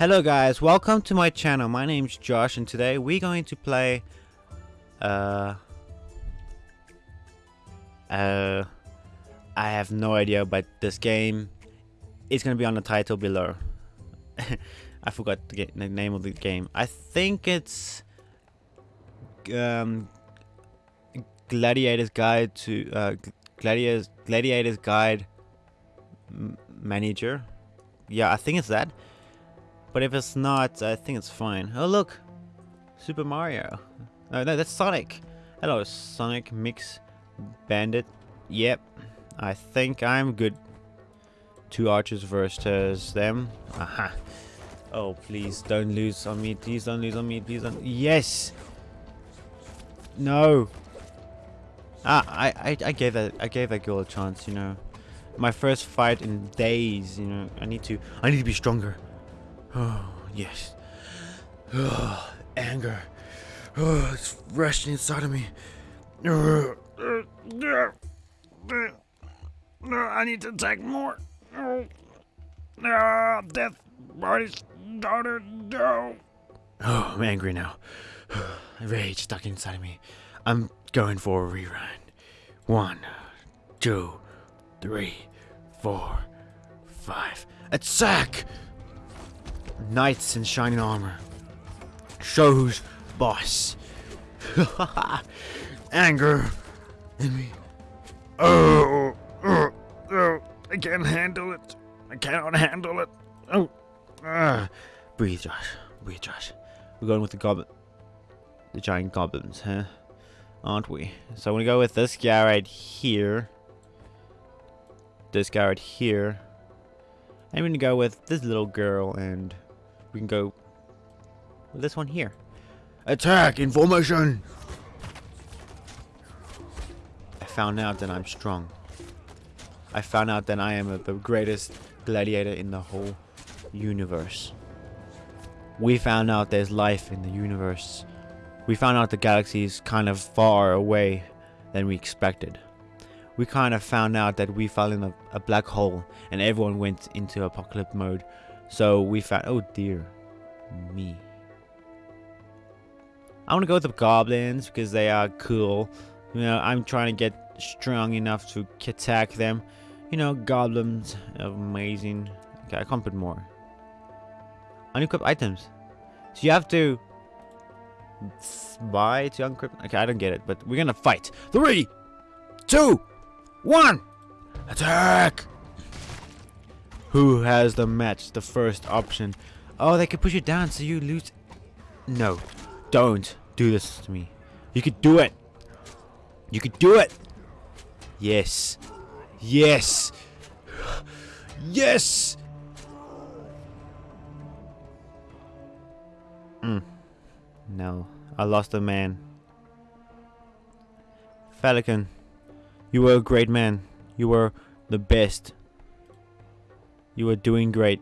Hello guys, welcome to my channel. My name's Josh and today we're going to play uh uh I have no idea but this game is going to be on the title below. I forgot the, the, name of the game. I think it's um Gladiator's Guide to uh Gladiator's Gladiator's Guide Manager. Yeah, I think it's that. But if it's not, I think it's fine. Oh look! Super Mario. No, no, that's Sonic. Hello, Sonic Mix Bandit. Yep. I think I'm good. Two archers versus them. Aha. Oh, please don't lose on me. Please don't lose on me. Please don't. Yes! No! Ah, I, I, I gave that I gave that girl a chance, you know. My first fight in days, you know. I need to I need to be stronger. Oh, yes. Oh, anger. Oh, it's rushing inside of me. No, I need to attack more. No, death body's daughter, no. Oh, I'm angry now. Rage stuck inside of me. I'm going for a rerun. One, two, three, four, five. Attack! Knights in shining armor. Show who's boss. Anger in me. Oh, oh, oh, I can't handle it. I cannot handle it. Oh, ah. breathe, Josh. Breathe, Josh. We're going with the goblin, the giant goblins, huh? Aren't we? So I'm gonna go with this guy right here. This guy right here. I'm gonna go with this little girl and we can go with this one here. Attack in formation! I found out that I'm strong. I found out that I am a, the greatest gladiator in the whole universe. We found out there's life in the universe. We found out the galaxy is kind of far away than we expected. We kind of found out that we fell in a, a black hole and everyone went into apocalypse mode so we found, oh dear me. I want to go with the goblins because they are cool. You know, I'm trying to get strong enough to attack them. You know, goblins, amazing. Okay, I can't put more. Unequip items. So you have to buy to unequip. Okay, I don't get it, but we're gonna fight. Three, two, one, attack! Who has the match? The first option. Oh, they could push you down so you lose. No, don't do this to me. You could do it. You could do it. Yes. Yes. Yes. Mm. No, I lost a man. Falcon, you were a great man. You were the best. You are doing great.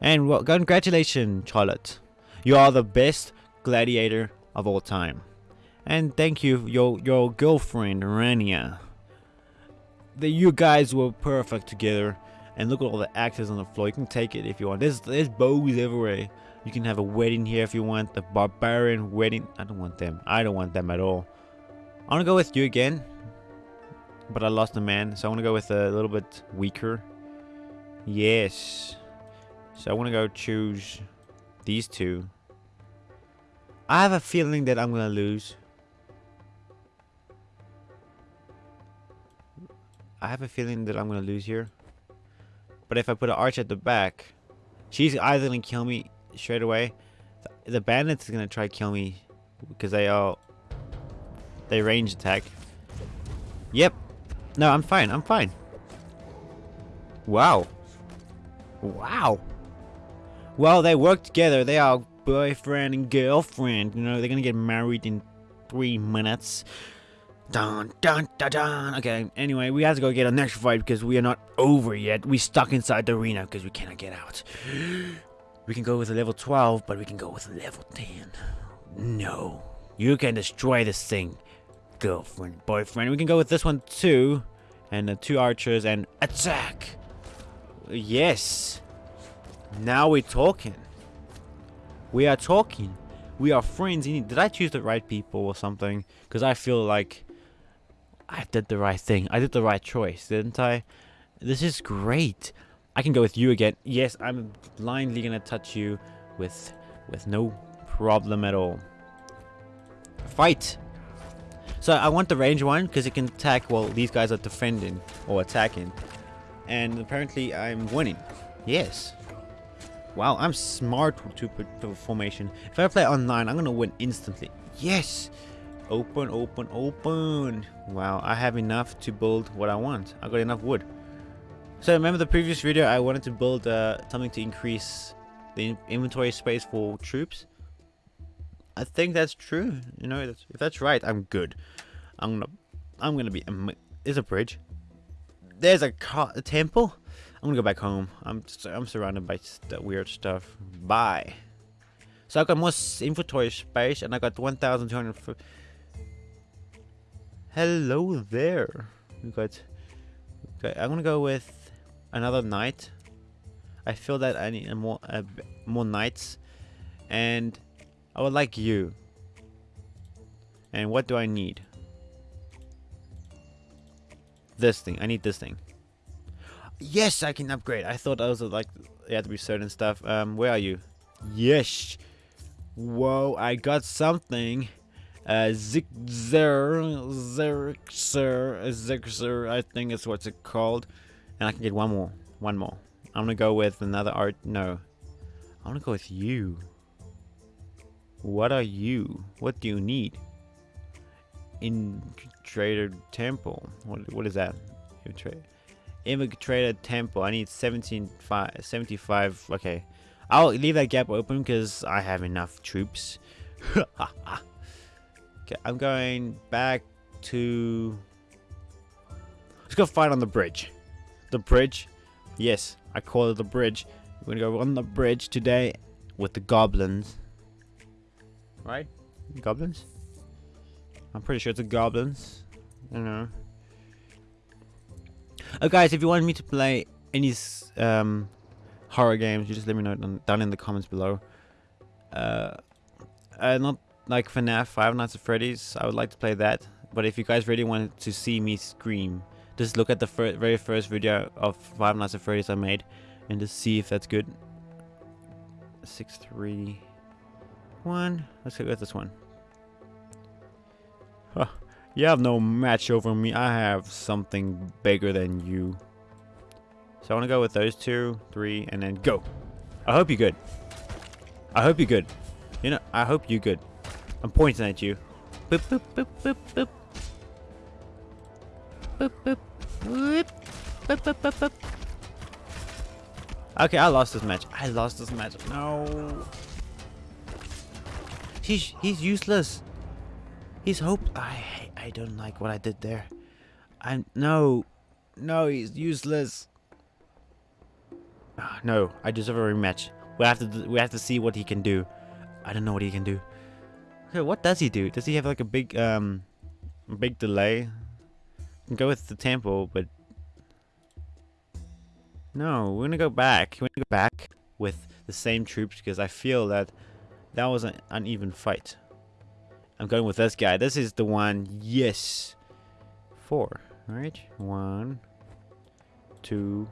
And well, congratulations, Charlotte. You are the best gladiator of all time. And thank you, your your girlfriend, Rania. The, you guys were perfect together. And look at all the actors on the floor. You can take it if you want. There's, there's bows everywhere. You can have a wedding here if you want. The barbarian wedding. I don't want them. I don't want them at all. I want to go with you again. But I lost a man. So I want to go with a little bit weaker Yes. So I want to go choose these two. I have a feeling that I'm going to lose. I have a feeling that I'm going to lose here. But if I put an arch at the back, she's either going to kill me straight away. The bandits is going to try to kill me because they all they range attack. Yep. No, I'm fine. I'm fine. Wow. Wow. Well, they work together. They are boyfriend and girlfriend. You know, they're gonna get married in three minutes. Dun dun dun dun. Okay, anyway, we have to go get our next fight because we are not over yet. We're stuck inside the arena because we cannot get out. We can go with a level 12, but we can go with a level 10. No. You can destroy this thing, girlfriend, boyfriend. We can go with this one too. And the two archers and attack. Yes. Now we're talking. We are talking. We are friends. Did I choose the right people or something? Because I feel like I did the right thing. I did the right choice, didn't I? This is great. I can go with you again. Yes, I'm blindly gonna touch you with with no problem at all. Fight! So I want the range one because it can attack while these guys are defending or attacking. And apparently I'm winning. Yes. Wow, I'm smart to put formation. If I play online, I'm gonna win instantly. Yes! Open, open, open. Wow, I have enough to build what I want. I got enough wood. So remember the previous video, I wanted to build uh, something to increase the inventory space for troops. I think that's true. You know, that's, if that's right, I'm good. I'm gonna, I'm gonna be. There's a bridge. There's a, a temple. I'm gonna go back home. I'm I'm surrounded by weird stuff. Bye. So I got more inventory space, and I got 1,200. Hello there. We got. Okay, I'm gonna go with another knight. I feel that I need more more knights, and I would like you. And what do I need? This thing. I need this thing. Yes, I can upgrade. I thought I was like you had to be certain stuff. Um, where are you? Yes. Whoa, I got something. Uh, Zigzer, Zerxer, Zigzer, I think is what's it called. And I can get one more. One more. I'm gonna go with another art. No. I wanna go with you. What are you? What do you need? In Trader Temple. What, what is that? Infiltrator Temple. I need 17, 75. Okay. I'll leave that gap open because I have enough troops. okay, I'm going back to... Let's go fight on the bridge. The bridge. Yes, I call it the bridge. We're to go on the bridge today with the goblins. Right? Goblins? I'm pretty sure it's the goblins. I don't know. Oh, guys, if you want me to play any um, horror games, you just let me know down in the comments below. Uh, uh, not like FNAF, Five Nights at Freddy's. I would like to play that. But if you guys really wanted to see me scream, just look at the fir very first video of Five Nights at Freddy's I made and just see if that's good. Six, three, one. Let's go with this one. You have no match over me. I have something bigger than you. So I want to go with those two, three, and then go. I hope you're good. I hope you're good. You know, I hope you're good. I'm pointing at you. Boop, boop, boop, boop, boop. Boop, boop. Boop, boop, boop, boop, boop. Okay, I lost this match. I lost this match. No. He's he's useless. He's hope. I I don't like what I did there. I'm no, no. He's useless. Uh, no, I deserve a rematch. We have to we have to see what he can do. I don't know what he can do. Okay, what does he do? Does he have like a big um, big delay? go with the tempo, but no, we're gonna go back. We're gonna go back with the same troops because I feel that that was an uneven fight. I'm going with this guy. This is the one. Yes. Four. Alright. One, two,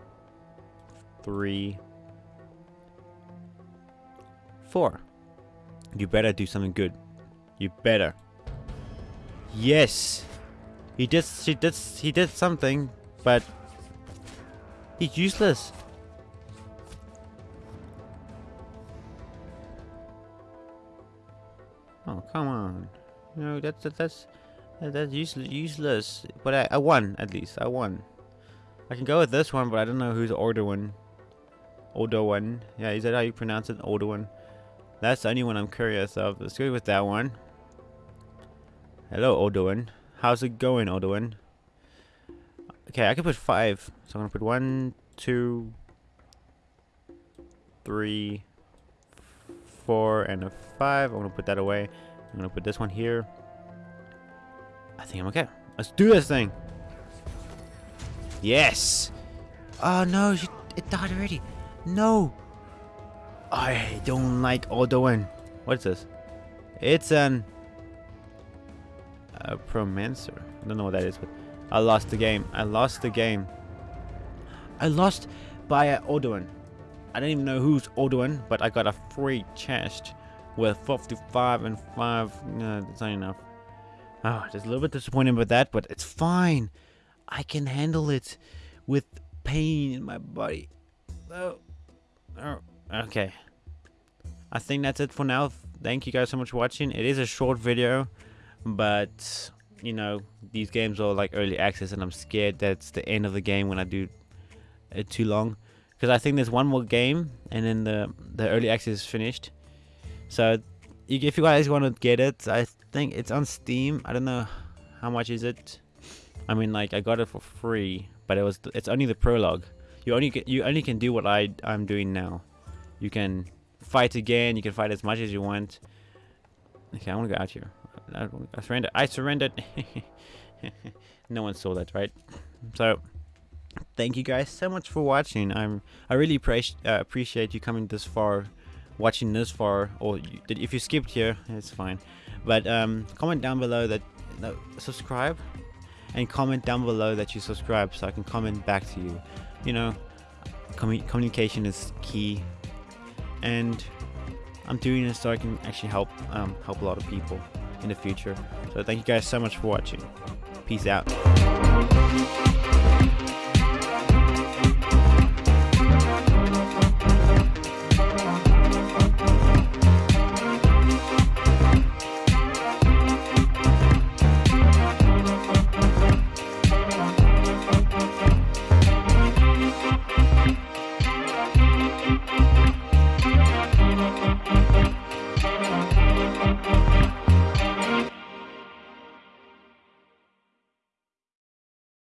three, four. You better do something good. You better. Yes. He did. He did. He did something, but he's useless. Oh come on. No, that's that's that's useless. Useless. But I, I won at least. I won. I can go with this one, but I don't know who's older one. Older one. Yeah, is that how you pronounce it? Older one. That's the only one I'm curious of. Let's go with that one. Hello, older one. How's it going, older one? Okay, I can put five. So I'm gonna put one, two, three, four, and a five. I'm gonna put that away. I'm gonna put this one here. I think I'm okay. Let's do this thing. Yes. Oh no, it died already. No. I don't like Alduin. What's this? It's an a Promancer. I don't know what that is, but I lost the game. I lost the game. I lost by Alduin. I don't even know who's Alduin, but I got a free chest with 55 and 5. No, that's not enough. Oh, just a little bit disappointed with that, but it's fine. I can handle it with pain in my body. Oh, oh okay. I think that's it for now. Thank you guys so much for watching. It is a short video, but you know these games are like early access, and I'm scared that's the end of the game when I do it too long. Because I think there's one more game, and then the the early access is finished. So if you guys want to get it, I think it's on Steam. I don't know how much is it. I mean, like I got it for free, but it was it's only the prologue. You only get, you only can do what I I'm doing now. You can fight again. You can fight as much as you want. Okay, I want to go out here. I, I surrendered. I surrendered. no one saw that, right? So, thank you guys so much for watching. I'm I really appreciate uh, appreciate you coming this far, watching this far, or if you skipped here, it's fine. But um, comment down below that no, subscribe, and comment down below that you subscribe so I can comment back to you. You know, commu communication is key and I'm doing this so I can actually help um, help a lot of people in the future. So thank you guys so much for watching. Peace out.